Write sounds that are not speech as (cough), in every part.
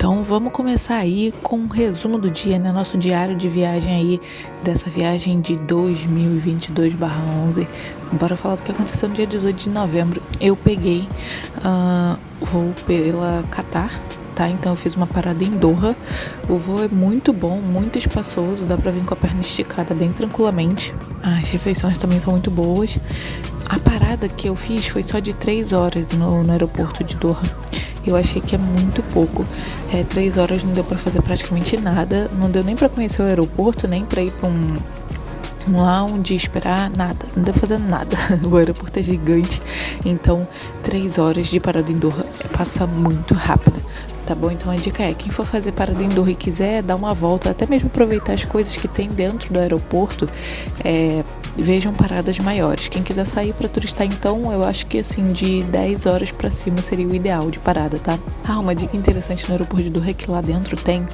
Então vamos começar aí com um resumo do dia, né? Nosso diário de viagem aí, dessa viagem de 2022/11. Bora falar do que aconteceu no dia 18 de novembro. Eu peguei uh, voo pela Qatar, tá? Então eu fiz uma parada em Doha. O voo é muito bom, muito espaçoso, dá pra vir com a perna esticada bem tranquilamente. As refeições também são muito boas. A parada que eu fiz foi só de 3 horas no, no aeroporto de Doha. Eu achei que é muito pouco. É, três horas não deu para fazer praticamente nada. Não deu nem para conhecer o aeroporto, nem para ir para um, um lounge, esperar, nada. Não deu pra fazer nada. (laughs) O aeroporto é gigante. Então, três horas de parada em Doha passa muito rápido tá bom? Então a dica é, quem for fazer parada em Doha e quiser dar uma volta, até mesmo aproveitar as coisas que tem dentro do aeroporto, é, vejam paradas maiores. Quem quiser sair para turistar, então, eu acho que assim, de 10 horas para cima seria o ideal de parada, tá? Ah, uma dica interessante no aeroporto de Doha é que lá dentro tem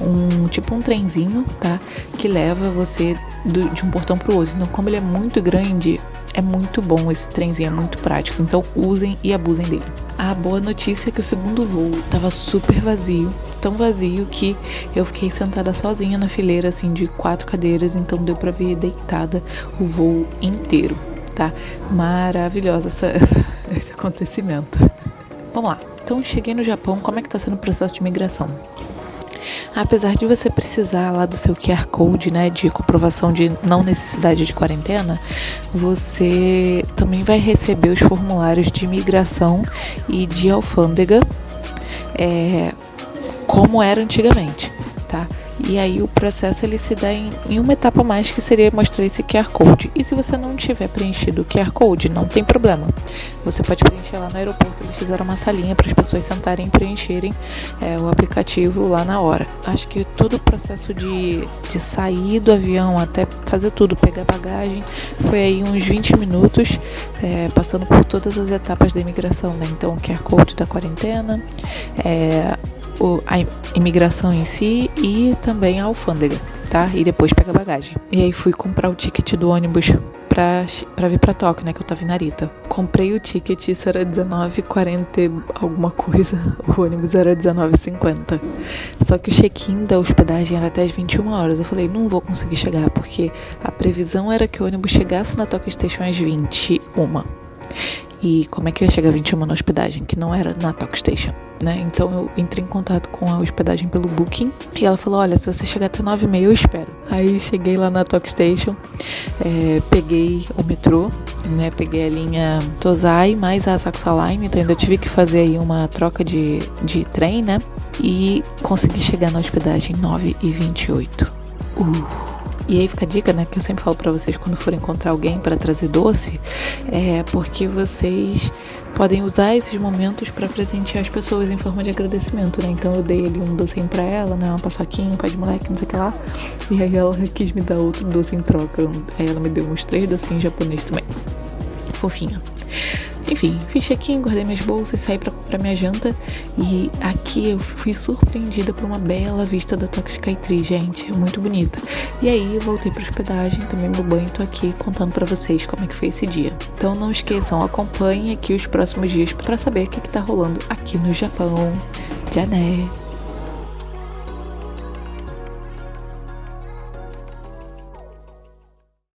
um tipo um trenzinho, tá? Que leva você do, de um portão pro outro. Então, como ele é muito grande, é muito bom esse trenzinho, é muito prático. Então, usem e abusem dele. A boa notícia é que o segundo voo tava super vazio tão vazio que eu fiquei sentada sozinha na fileira, assim, de quatro cadeiras, então deu pra ver deitada o voo inteiro, tá? Maravilhosa essa, (laughs) esse acontecimento. Vamos lá. Então, cheguei no Japão, como é que tá sendo o processo de imigração? Apesar de você precisar lá do seu QR Code, né, de comprovação de não necessidade de quarentena, você também vai receber os formulários de imigração e de alfândega é, como era antigamente, tá? E aí o processo ele se dá em, em, uma etapa mais que seria mostrar esse QR Code. E se você não tiver preenchido o QR Code, não tem problema. Você pode preencher lá no aeroporto, eles fizeram uma salinha para as pessoas sentarem e preencherem é, o aplicativo lá na hora. Acho que todo o processo de, de sair do avião até fazer tudo, pegar bagagem, foi aí uns 20 minutos, é, passando por todas as etapas da imigração, né? Então, o QR Code da quarentena, é, o, a imigração em si e também a alfândega, tá? E depois pega a bagagem. E aí fui comprar o ticket do ônibus pra, pra vir pra Tóquio, né? Que eu tava em Narita. Comprei o ticket, isso era 19,40 alguma coisa. (laughs) O ônibus era 19,50. Só que o check-in da hospedagem era até as 21 horas. Eu falei, não vou conseguir chegar, porque a previsão era que o ônibus chegasse na Tóquio Station às 21. E como é que eu ia chegar às 21 na hospedagem, que não era na Tóquio Station? né? Então eu entrei em contato com a hospedagem pelo Booking e ela falou: Olha, se você chegar até 9 e meia, eu espero. Aí cheguei lá na Tok Station, é, peguei o metrô, né? Peguei a linha Tozai mais a Asakusa Line, então ainda tive que fazer aí uma troca de, de trem, né? E consegui chegar na hospedagem 9 e 28. Uh. E aí fica a dica, né, que eu sempre falo para vocês quando for encontrar alguém para trazer doce, é porque vocês podem usar esses momentos para presentear as pessoas em forma de agradecimento, né? Então eu dei ali um docinho para ela, né, uma paçoquinha, um pai de moleque, não sei o que lá. E aí ela quis me dar outro doce em troca. Aí ela me deu uns três docinhos japoneses também. Fofinha. Enfim, fiz check-in, guardei minhas bolsas, saí pra comprar minha janta e aqui eu fui surpreendida por uma bela vista da Toxicaitri, gente, muito bonita. E aí eu voltei pra hospedagem, tomei meu banho e tô aqui contando para vocês como é que foi esse dia. Então não esqueçam, acompanhem aqui os próximos dias para saber o que, que tá rolando aqui no Japão. Jané!